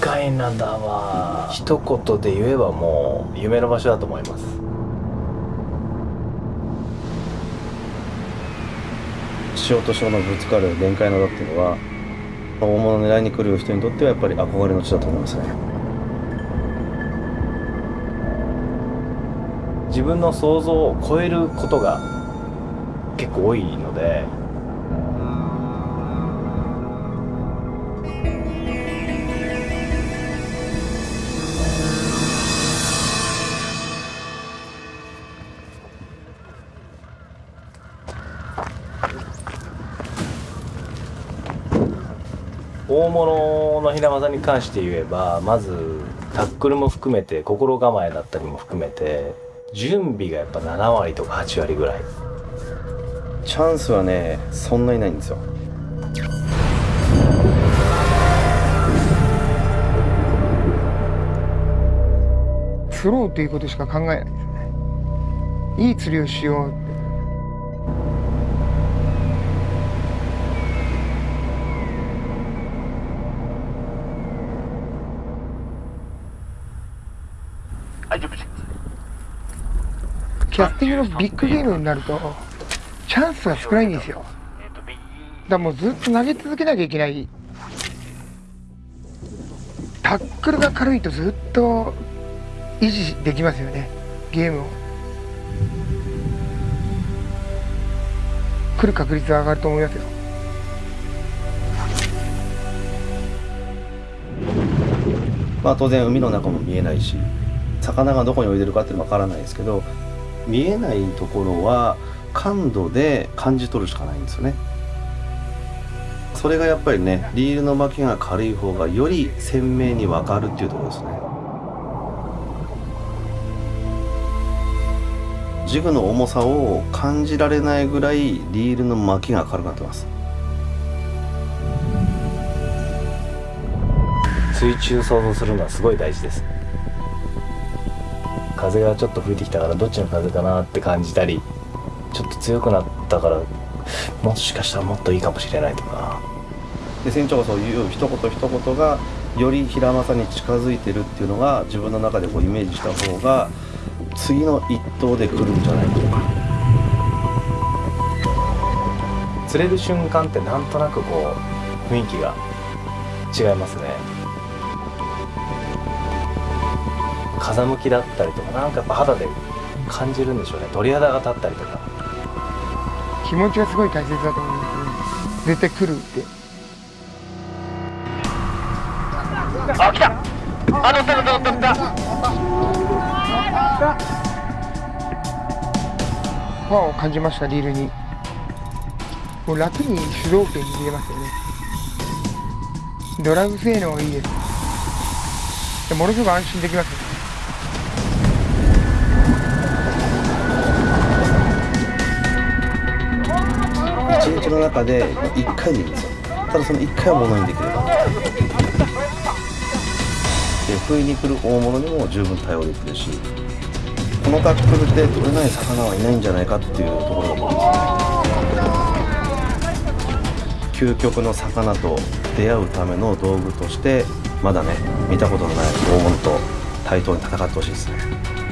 海灘は一言で言えばもう夢の場所だと思います。潮と潮のぶつかる限界灘っていうのは大物狙いに来る人にとってはやっぱり憧れの地だと思いますね。自分の想像を超えることが結構多いので大物の平技に関して言えばまずタックルも含めて心構えだったりも含めて準備がやっぱ7割とか8割ぐらい。チャンスはねそんなにないんですよ。釣ろうということしか考えないですね。いい釣りをしようキャスティングのビッグゲームになるとチャンスが少ないんですよ。だからもうずっと投げ続けなきゃいけない。タックルが軽いとずっと維持できますよね。ゲームを。来る確率は上がると思いますよ。まあ当然海の中も見えないし魚がどこに泳いでるかっていうのは分からないですけど見えないところは感度で感じ取るしかないんですよね。それがやっぱりねリールの巻きが軽い方がより鮮明に分かるっていうところですね。ジグの重さを感じられないぐらいリールの巻きが軽くなってます。水中想像するのはすごい大事です。風がちょっと吹いてきたからどっちの風かなって感じたりちょっと強くなったからもしかしたらもっといいかもしれないとか。で船長がそういう一言一言がより平正に近づいてるっていうのが自分の中でこうイメージした方が次の一投で来るんじゃないかとか。釣れる瞬間ってなんとなくこう雰囲気が違いますね風向きだったりとかなんかやっぱ肌で感じるんでしょうね。鳥肌が立ったりとか。気持ちがすごい大切だと思うんですね。絶対来るって。あ来た。あ乗った乗った乗った。乗った。パワーを感じましたリールに。もう楽に主導権握れますよね。ドラグ性能がいいですでものすごく安心できます。ね一日の中で1回でいいんですよ。ただその1回は物にできれば。で不意に来る大物にも十分対応できるしこのタックルで取れない魚はいないんじゃないかっていうところだと思うんです究極の魚と出会うための道具としてまだね見たことのない黄金と対等に戦ってほしいですね。